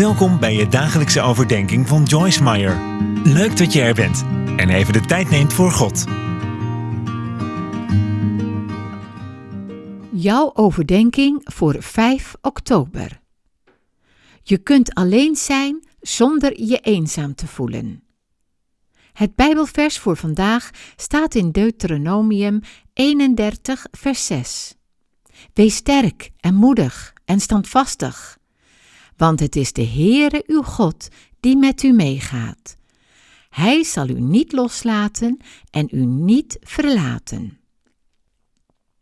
Welkom bij je dagelijkse overdenking van Joyce Meyer. Leuk dat je er bent en even de tijd neemt voor God. Jouw overdenking voor 5 oktober. Je kunt alleen zijn zonder je eenzaam te voelen. Het Bijbelvers voor vandaag staat in Deuteronomium 31, vers 6. Wees sterk en moedig en standvastig, want het is de Heere uw God die met u meegaat. Hij zal u niet loslaten en u niet verlaten.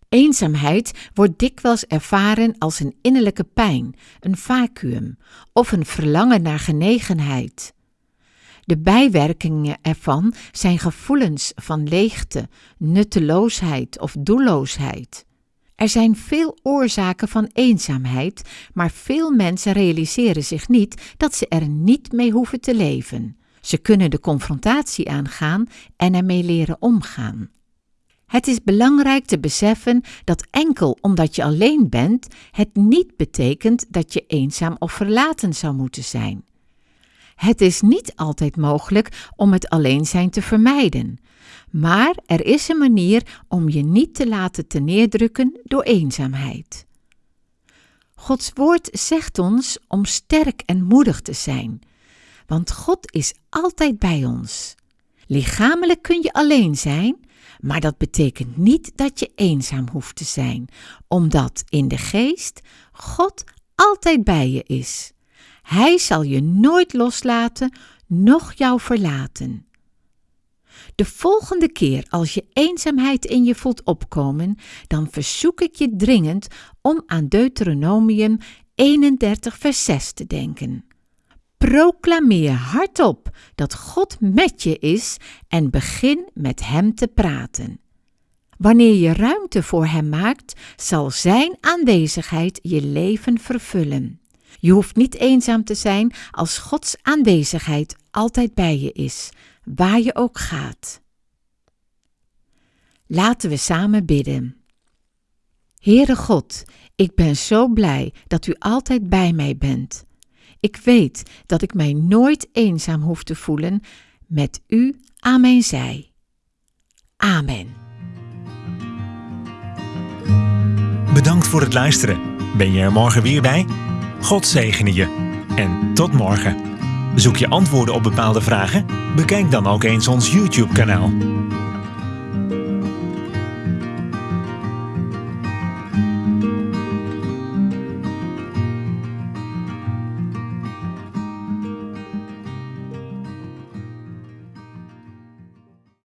Eenzaamheid wordt dikwijls ervaren als een innerlijke pijn, een vacuüm of een verlangen naar genegenheid. De bijwerkingen ervan zijn gevoelens van leegte, nutteloosheid of doelloosheid. Er zijn veel oorzaken van eenzaamheid, maar veel mensen realiseren zich niet dat ze er niet mee hoeven te leven. Ze kunnen de confrontatie aangaan en ermee leren omgaan. Het is belangrijk te beseffen dat enkel omdat je alleen bent, het niet betekent dat je eenzaam of verlaten zou moeten zijn. Het is niet altijd mogelijk om het alleen zijn te vermijden, maar er is een manier om je niet te laten neerdrukken door eenzaamheid. Gods woord zegt ons om sterk en moedig te zijn, want God is altijd bij ons. Lichamelijk kun je alleen zijn, maar dat betekent niet dat je eenzaam hoeft te zijn, omdat in de geest God altijd bij je is. Hij zal je nooit loslaten, noch jou verlaten. De volgende keer als je eenzaamheid in je voelt opkomen, dan verzoek ik je dringend om aan Deuteronomium 31 vers 6 te denken. Proclameer hardop dat God met je is en begin met Hem te praten. Wanneer je ruimte voor Hem maakt, zal Zijn aanwezigheid je leven vervullen. Je hoeft niet eenzaam te zijn als Gods aanwezigheid altijd bij je is, waar je ook gaat. Laten we samen bidden. Heere God, ik ben zo blij dat U altijd bij mij bent. Ik weet dat ik mij nooit eenzaam hoef te voelen met U aan mijn zij. Amen. Bedankt voor het luisteren. Ben je er morgen weer bij? God zegene je. En tot morgen. Zoek je antwoorden op bepaalde vragen? Bekijk dan ook eens ons YouTube-kanaal.